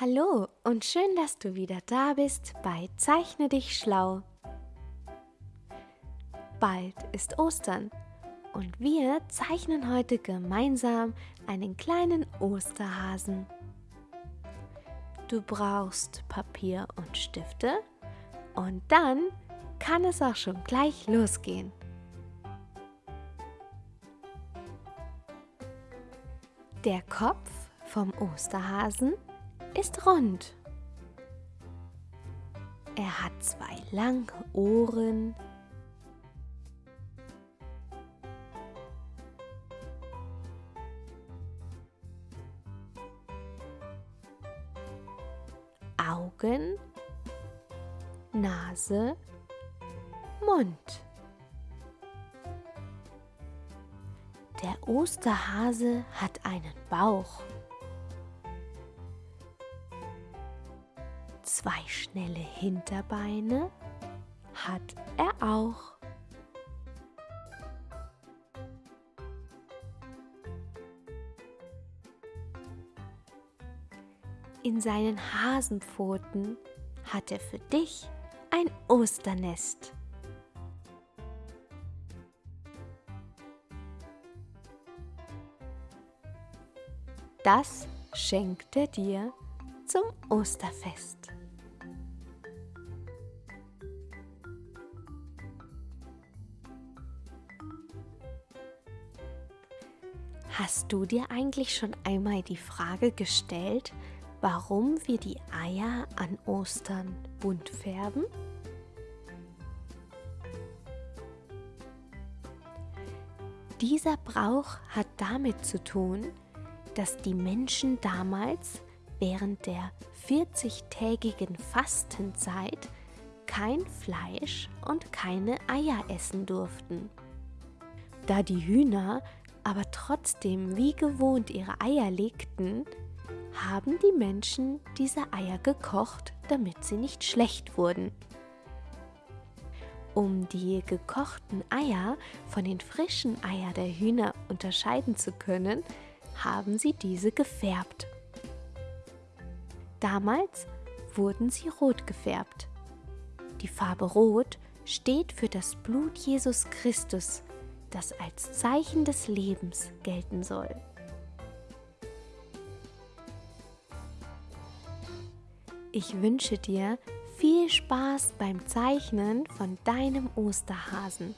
Hallo und schön, dass du wieder da bist bei Zeichne dich schlau. Bald ist Ostern und wir zeichnen heute gemeinsam einen kleinen Osterhasen. Du brauchst Papier und Stifte und dann kann es auch schon gleich losgehen. Der Kopf vom Osterhasen ist rund. Er hat zwei lange Ohren. Augen, Nase, Mund. Der Osterhase hat einen Bauch. Zwei schnelle Hinterbeine hat er auch. In seinen Hasenpfoten hat er für dich ein Osternest. Das schenkt er dir zum Osterfest. Hast du dir eigentlich schon einmal die Frage gestellt, warum wir die Eier an Ostern bunt färben? Dieser Brauch hat damit zu tun, dass die Menschen damals während der 40-tägigen Fastenzeit kein Fleisch und keine Eier essen durften. Da die Hühner aber trotzdem wie gewohnt ihre Eier legten, haben die Menschen diese Eier gekocht, damit sie nicht schlecht wurden. Um die gekochten Eier von den frischen Eier der Hühner unterscheiden zu können, haben sie diese gefärbt. Damals wurden sie rot gefärbt. Die Farbe Rot steht für das Blut Jesus Christus, das als Zeichen des Lebens gelten soll. Ich wünsche dir viel Spaß beim Zeichnen von deinem Osterhasen.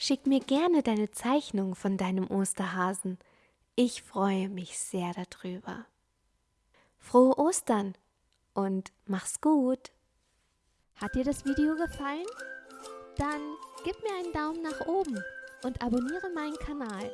Schick mir gerne deine Zeichnung von deinem Osterhasen. Ich freue mich sehr darüber. Frohe Ostern und mach's gut! Hat dir das Video gefallen? Dann gib mir einen Daumen nach oben und abonniere meinen Kanal.